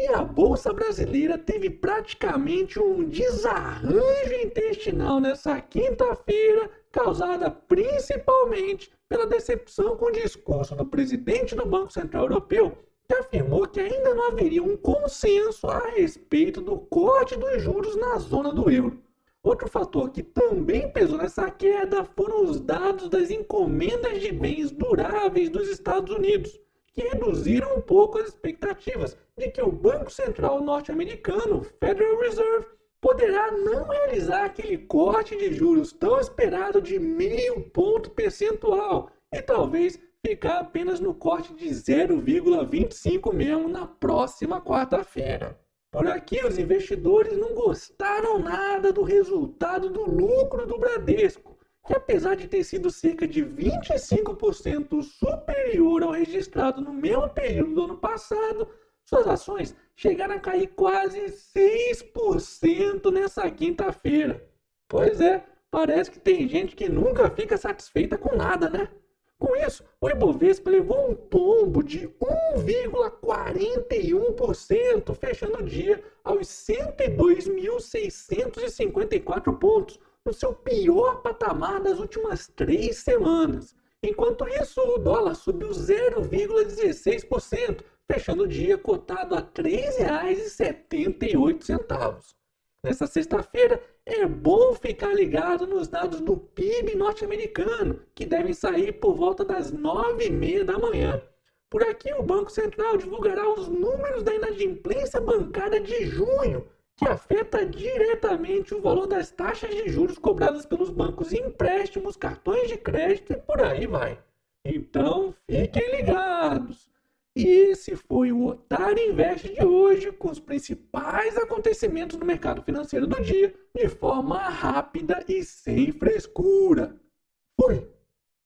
E a Bolsa Brasileira teve praticamente um desarranjo intestinal nessa quinta-feira, causada principalmente pela decepção com o discurso do presidente do Banco Central Europeu, que afirmou que ainda não haveria um consenso a respeito do corte dos juros na zona do euro. Outro fator que também pesou nessa queda foram os dados das encomendas de bens duráveis dos Estados Unidos, que reduziram um pouco as expectativas de que o Banco Central norte-americano, Federal Reserve, poderá não realizar aquele corte de juros tão esperado de meio ponto percentual e talvez ficar apenas no corte de 0,25 mesmo na próxima quarta-feira. Por aqui, os investidores não gostaram nada do resultado do lucro do Bradesco, que apesar de ter sido cerca de 25% superior ao registrado no mesmo período do ano passado, suas ações chegaram a cair quase 6% nessa quinta-feira. Pois é, parece que tem gente que nunca fica satisfeita com nada, né? Com isso, o Ibovespa levou um tombo de 1,41%, fechando o dia aos 102.654 pontos, no seu pior patamar das últimas três semanas. Enquanto isso, o dólar subiu 0,16%, fechando o dia cotado a R$ 3,78. Nessa sexta-feira, é bom ficar ligado nos dados do PIB norte-americano, que devem sair por volta das nove e meia da manhã. Por aqui, o Banco Central divulgará os números da inadimplência bancária de junho, que afeta diretamente o valor das taxas de juros cobradas pelos bancos em empréstimos, cartões de crédito e por aí vai. Então, fiquem ligados! E esse foi o Otário Invest de hoje, com os principais acontecimentos do mercado financeiro do dia, de forma rápida e sem frescura.